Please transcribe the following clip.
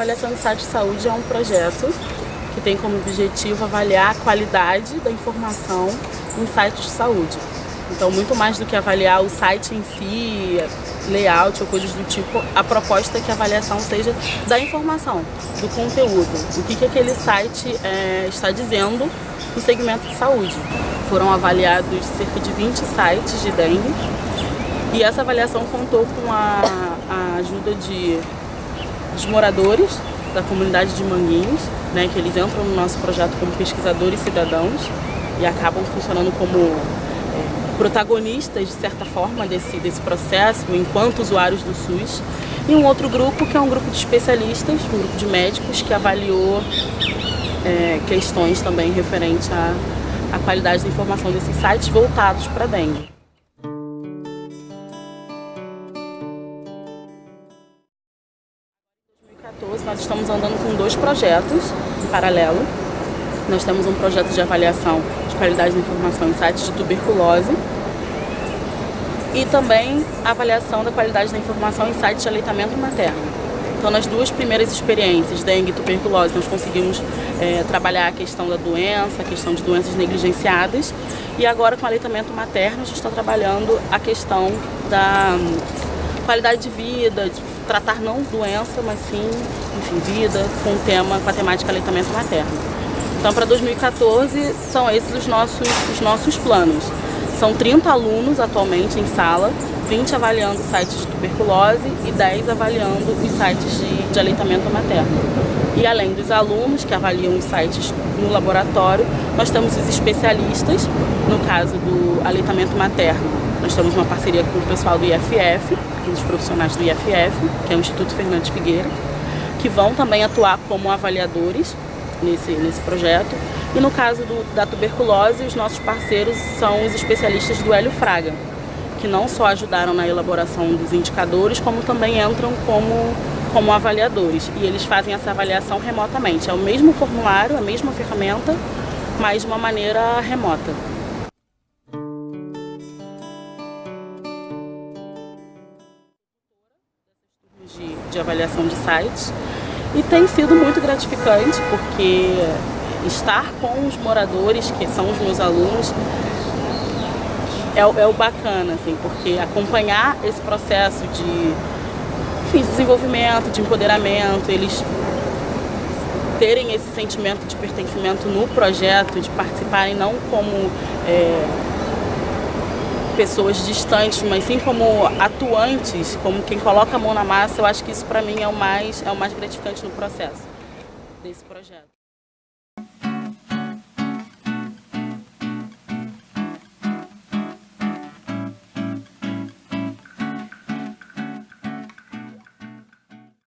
avaliação de site de saúde é um projeto que tem como objetivo avaliar a qualidade da informação em sites de saúde. Então, muito mais do que avaliar o site em si, layout ou coisas do tipo, a proposta é que a avaliação seja da informação, do conteúdo, o que, que aquele site é, está dizendo no segmento de saúde. Foram avaliados cerca de 20 sites de dengue e essa avaliação contou com a, a ajuda de, dos moradores da comunidade de Manguinhos, né, que eles entram no nosso projeto como pesquisadores cidadãos e acabam funcionando como é, protagonistas, de certa forma, desse, desse processo, enquanto usuários do SUS. E um outro grupo, que é um grupo de especialistas, um grupo de médicos, que avaliou é, questões também referentes à, à qualidade da informação desses sites voltados para dengue. Nós estamos andando com dois projetos em paralelo. Nós temos um projeto de avaliação de qualidade da informação em sites de tuberculose e também avaliação da qualidade da informação em sites de aleitamento materno. Então, nas duas primeiras experiências, dengue e tuberculose, nós conseguimos é, trabalhar a questão da doença, a questão de doenças negligenciadas. E agora, com aleitamento materno, a gente está trabalhando a questão da hum, qualidade de vida, de tratar não doença, mas sim, enfim, vida, com o tema, com a temática aleitamento materno. Então, para 2014, são esses os nossos, os nossos planos. São 30 alunos atualmente em sala, 20 avaliando sites de tuberculose e 10 avaliando os sites de, de aleitamento materno. E além dos alunos que avaliam os sites no laboratório, nós temos os especialistas, no caso do aleitamento materno, nós temos uma parceria com o pessoal do IFF, dos profissionais do IFF, que é o Instituto Fernandes Figueira, que vão também atuar como avaliadores nesse, nesse projeto. E no caso do, da tuberculose, os nossos parceiros são os especialistas do Hélio Fraga, que não só ajudaram na elaboração dos indicadores, como também entram como, como avaliadores. E eles fazem essa avaliação remotamente. É o mesmo formulário, a mesma ferramenta, mas de uma maneira remota. de, de avaliação de sites e tem sido muito gratificante porque estar com os moradores, que são os meus alunos, é, é o bacana, assim, porque acompanhar esse processo de enfim, desenvolvimento, de empoderamento, eles terem esse sentimento de pertencimento no projeto, de participarem não como é, pessoas distantes, mas sim como atuantes, como quem coloca a mão na massa, eu acho que isso para mim é o mais é o mais gratificante no processo desse projeto.